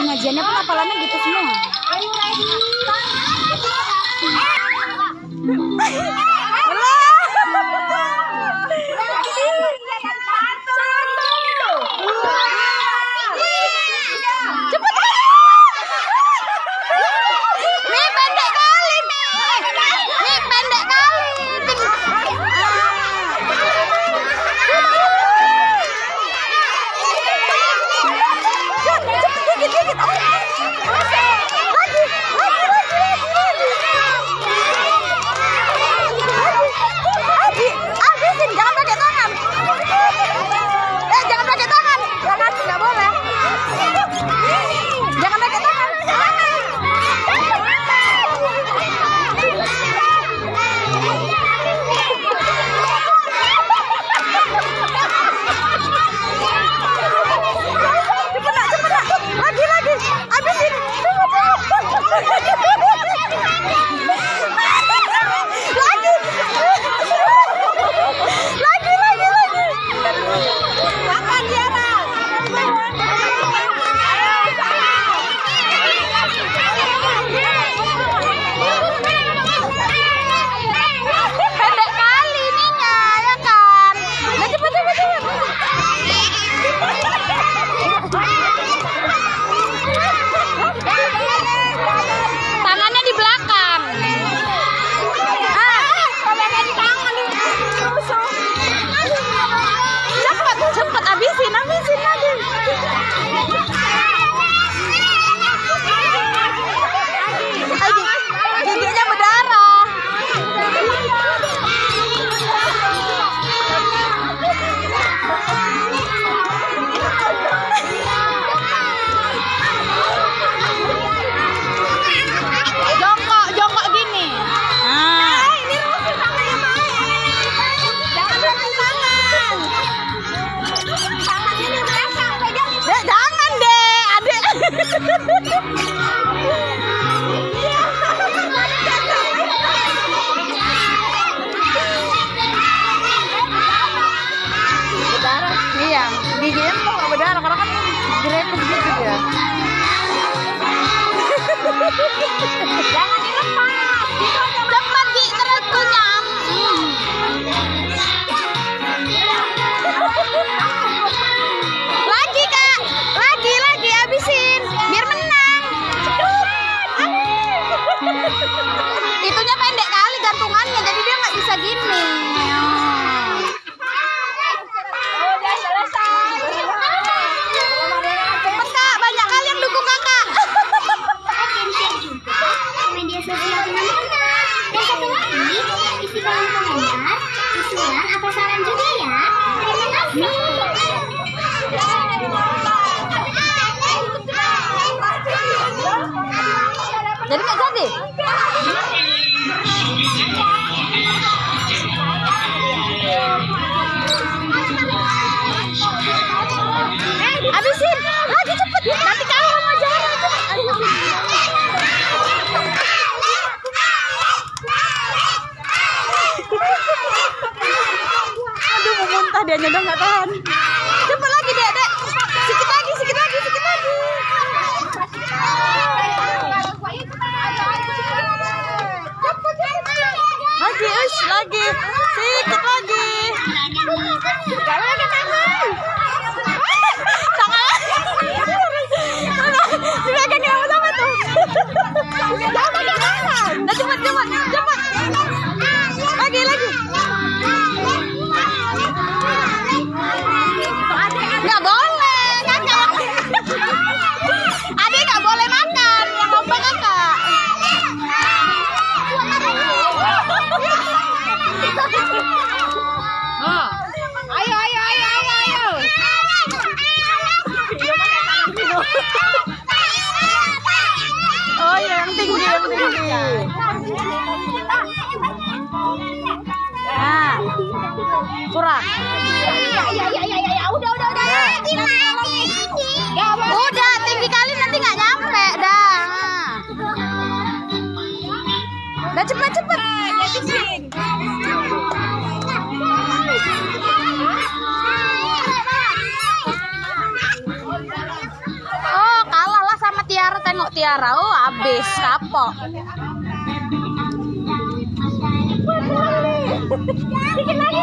pengajiannya pun apalannya gitu semua. Muntah dia udah nggak tahan. Cepet lagi, dek, dek. Sikit lagi, sikit lagi, sikit lagi. Lagi, us, lagi. Sikit lagi. Tangan. Nggak boleh, kakak. Adik nggak boleh makan. Yang lomba kakak. Oh. Ayo, ayo, ayo, ayo, ayo. Oh iya, yang tinggi, yang tinggi. Nah, kurang. Udah, udah, udah. Udah, tinggi kali nanti nggak nyampe dah. Udah cepet cepet. Oh kalah lah sama Tiara. Oh, habis kapok. Dikit lagi.